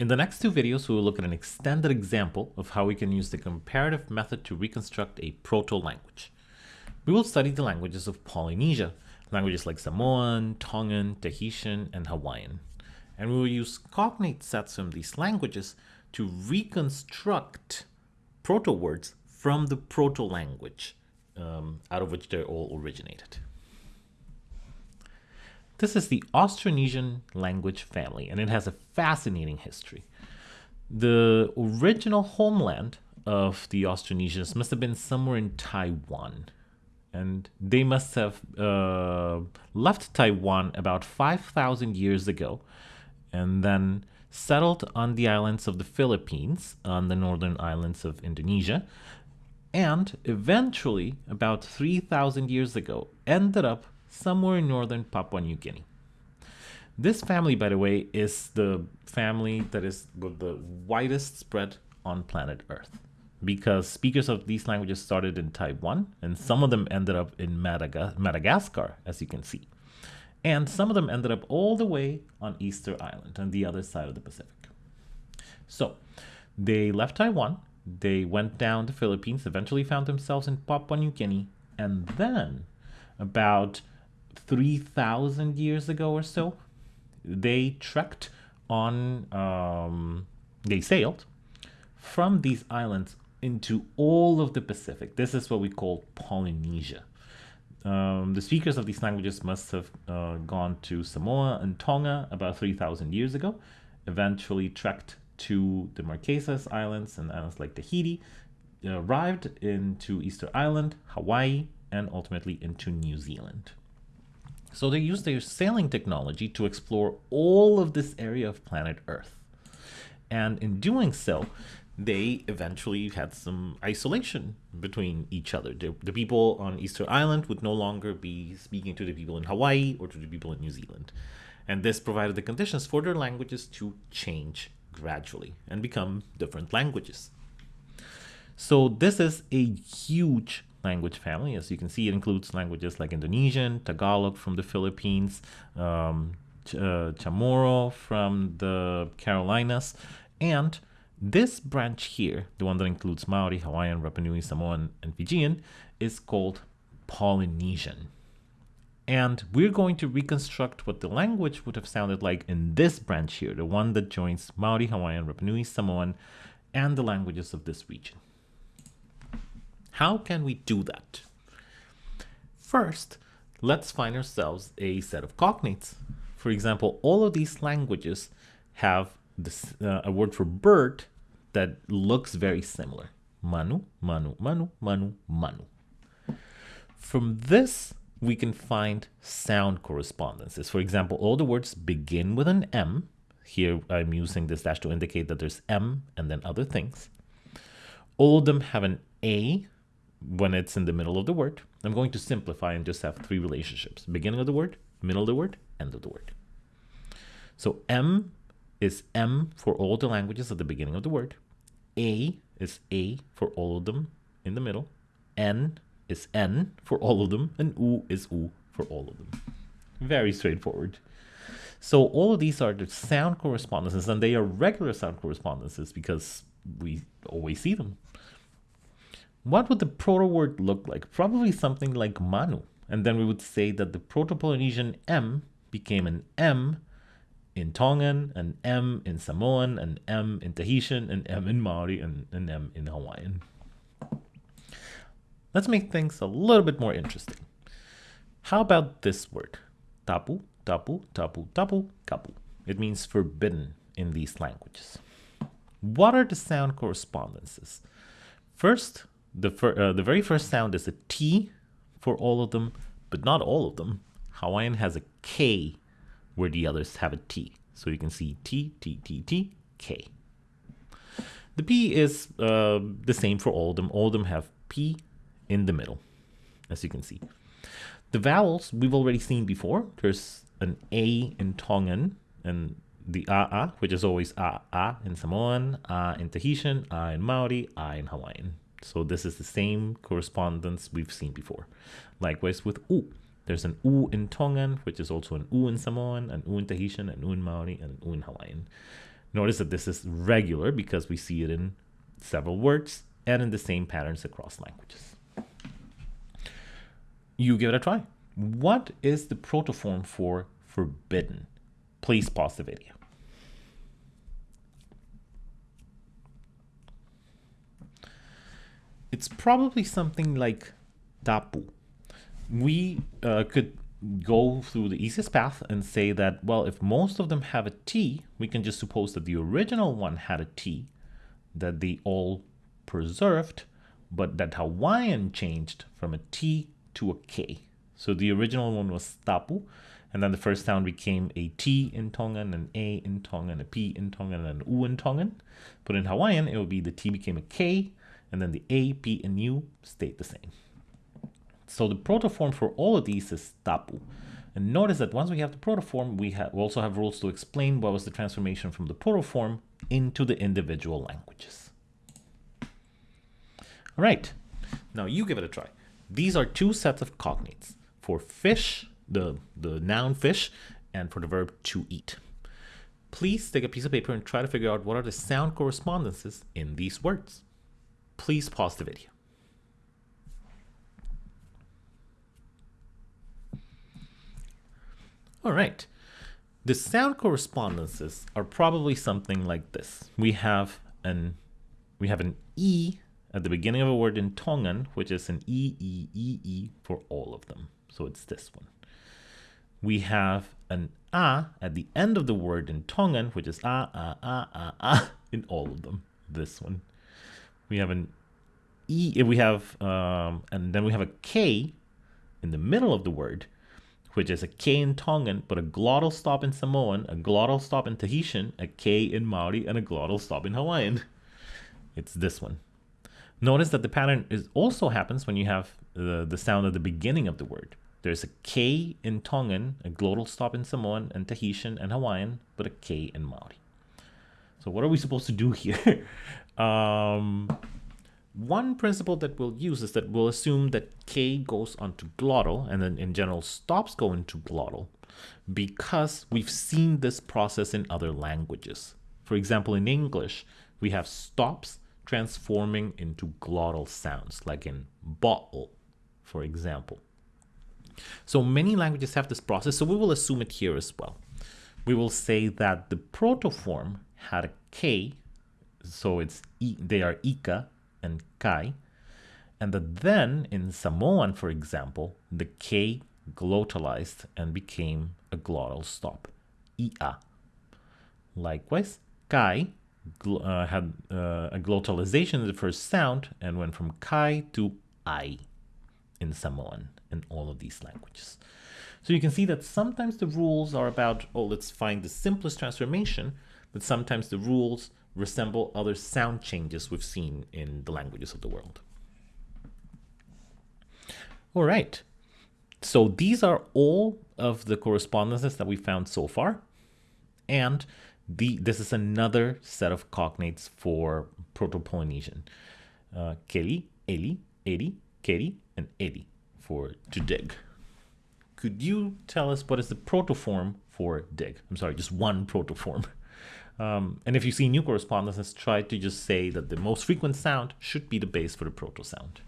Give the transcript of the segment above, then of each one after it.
In the next two videos, we will look at an extended example of how we can use the comparative method to reconstruct a proto-language. We will study the languages of Polynesia, languages like Samoan, Tongan, Tahitian, and Hawaiian. And we will use cognate sets from these languages to reconstruct proto-words from the proto-language um, out of which they all originated. This is the Austronesian language family, and it has a fascinating history. The original homeland of the Austronesians must have been somewhere in Taiwan, and they must have uh, left Taiwan about 5,000 years ago, and then settled on the islands of the Philippines, on the northern islands of Indonesia, and eventually, about 3,000 years ago, ended up somewhere in northern Papua New Guinea. This family, by the way, is the family that is with the widest spread on planet Earth because speakers of these languages started in Taiwan and some of them ended up in Madaga Madagascar, as you can see. And some of them ended up all the way on Easter Island on the other side of the Pacific. So they left Taiwan, they went down the Philippines, eventually found themselves in Papua New Guinea, and then about 3,000 years ago or so, they trekked on, um, they sailed from these islands into all of the Pacific. This is what we call Polynesia. Um, the speakers of these languages must have uh, gone to Samoa and Tonga about 3,000 years ago, eventually trekked to the Marquesas Islands and islands like Tahiti, arrived into Easter Island, Hawaii, and ultimately into New Zealand. So they used their sailing technology to explore all of this area of planet Earth. And in doing so, they eventually had some isolation between each other. The, the, people on Easter Island would no longer be speaking to the people in Hawaii or to the people in New Zealand. And this provided the conditions for their languages to change gradually and become different languages. So this is a huge language family. As you can see, it includes languages like Indonesian, Tagalog from the Philippines, um, Ch uh, Chamorro from the Carolinas, and this branch here, the one that includes Maori, Hawaiian, Rapa Nui, Samoan, and Fijian, is called Polynesian. And we're going to reconstruct what the language would have sounded like in this branch here, the one that joins Maori, Hawaiian, Rapa Nui, Samoan, and the languages of this region. How can we do that? First, let's find ourselves a set of cognates. For example, all of these languages have this, uh, a word for bird that looks very similar. Manu, manu, manu, manu, manu. From this, we can find sound correspondences. For example, all the words begin with an M. Here I'm using this dash to indicate that there's M and then other things. All of them have an A when it's in the middle of the word, I'm going to simplify and just have three relationships. Beginning of the word, middle of the word, end of the word. So M is M for all the languages at the beginning of the word. A is A for all of them in the middle. N is N for all of them. And U is U for all of them. Very straightforward. So all of these are the sound correspondences and they are regular sound correspondences because we always see them. What would the proto-word look like? Probably something like Manu. And then we would say that the Proto-Polynesian M became an M in Tongan, an M in Samoan, an M in Tahitian, an M in Maori, and an M in Hawaiian. Let's make things a little bit more interesting. How about this word? Tapu, tapu, tapu, tapu, kapu. It means forbidden in these languages. What are the sound correspondences? First, the, uh, the very first sound is a T for all of them, but not all of them. Hawaiian has a K where the others have a T. So you can see T, T, T, T, K. The P is uh, the same for all of them. All of them have P in the middle, as you can see. The vowels we've already seen before. There's an A in Tongan and the A, which is always A, A in Samoan, A in Tahitian, A in Maori, A in Hawaiian. So this is the same correspondence we've seen before. Likewise with U. There's an U in Tongan, which is also an U in Samoan, an U in Tahitian, an U in Maori, and an U in Hawaiian. Notice that this is regular because we see it in several words and in the same patterns across languages. You give it a try. What is the protoform for forbidden? Please pause the video. It's probably something like tapu. We uh, could go through the easiest path and say that, well, if most of them have a T, we can just suppose that the original one had a T, that they all preserved, but that Hawaiian changed from a T to a K. So the original one was tapu, and then the first sound became a T in Tongan, an A in Tongan, a P in Tongan, and an U in Tongan. But in Hawaiian, it would be the T became a K, and then the A, P, and U stayed the same. So the protoform for all of these is tapu. And notice that once we have the protoform, we, have, we also have rules to explain what was the transformation from the protoform into the individual languages. All right, now you give it a try. These are two sets of cognates for fish, the, the noun fish, and for the verb to eat. Please take a piece of paper and try to figure out what are the sound correspondences in these words. Please pause the video. All right. The sound correspondences are probably something like this. We have an we have an e at the beginning of a word in Tongan, which is an e e e e for all of them. So it's this one. We have an a at the end of the word in Tongan, which is a a a a a in all of them. This one. We have an e. We have um, and then we have a k in the middle of the word which is a K in Tongan, but a glottal stop in Samoan, a glottal stop in Tahitian, a K in Maori, and a glottal stop in Hawaiian. It's this one. Notice that the pattern is also happens when you have the, the sound at the beginning of the word. There's a K in Tongan, a glottal stop in Samoan and Tahitian and Hawaiian, but a K in Maori. So what are we supposed to do here? um, one principle that we'll use is that we'll assume that K goes onto glottal and then in general stops go into glottal because we've seen this process in other languages. For example, in English, we have stops transforming into glottal sounds, like in bottle, for example. So many languages have this process, so we will assume it here as well. We will say that the protoform had a K, so it's e, they are Ika, and kai, and that then in Samoan, for example, the K glottalized and became a glottal stop, ia. Likewise, kai uh, had uh, a glottalization in the first sound and went from kai to I in Samoan in all of these languages. So you can see that sometimes the rules are about, oh, let's find the simplest transformation, but sometimes the rules resemble other sound changes we've seen in the languages of the world. All right, so these are all of the correspondences that we found so far. And the, this is another set of cognates for Proto-Polynesian. Uh, Keli, Eli, Eri, Keri, and Edi for to dig. Could you tell us what is the protoform for dig? I'm sorry, just one protoform. Um, and if you see new correspondences, try to just say that the most frequent sound should be the base for the proto sound.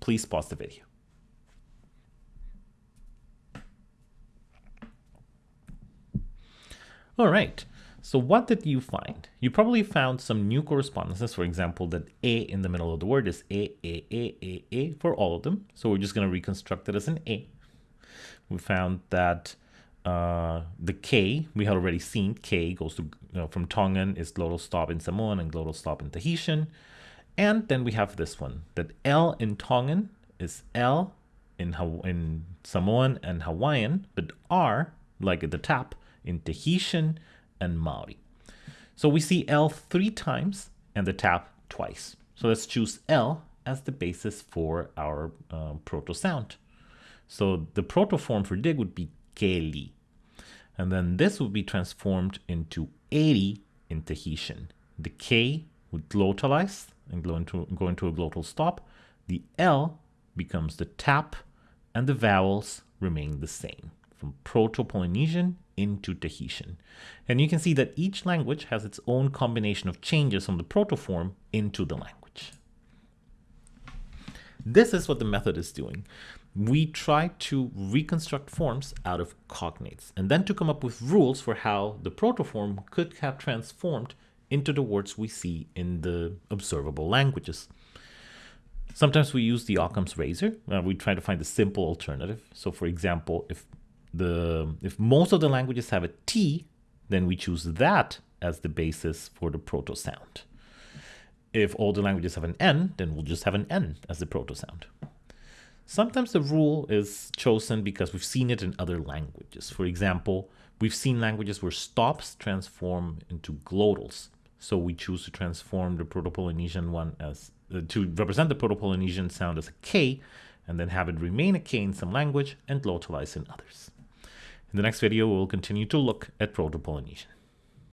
Please pause the video. All right, so what did you find? You probably found some new correspondences, for example, that A in the middle of the word is A, A, A, A, A for all of them. So we're just gonna reconstruct it as an A. We found that uh, the K, we had already seen K goes to, you know, from Tongan is glottal stop in Samoan and glottal stop in Tahitian. And then we have this one, that L in Tongan is L in, in Samoan and Hawaiian, but R, like at the tap, in Tahitian and Maori. So we see L three times and the tap twice. So let's choose L as the basis for our uh, proto sound. So the proto form for dig would be Keli. And then this would be transformed into Eri in Tahitian. The K would glottalize and go into, go into a glottal stop. The L becomes the tap and the vowels remain the same from Proto-Polynesian into Tahitian. And you can see that each language has its own combination of changes from the protoform into the language. This is what the method is doing. We try to reconstruct forms out of cognates and then to come up with rules for how the protoform could have transformed into the words we see in the observable languages. Sometimes we use the Occam's razor. Uh, we try to find a simple alternative. So for example, if the if most of the languages have a T, then we choose that as the basis for the proto sound. If all the languages have an N, then we'll just have an N as the proto sound. Sometimes the rule is chosen because we've seen it in other languages. For example, we've seen languages where stops transform into glottals. So we choose to transform the Proto-Polynesian one as uh, to represent the Proto-Polynesian sound as a K, and then have it remain a K in some language and glottalize in others. In the next video, we'll continue to look at Proto-Polynesian.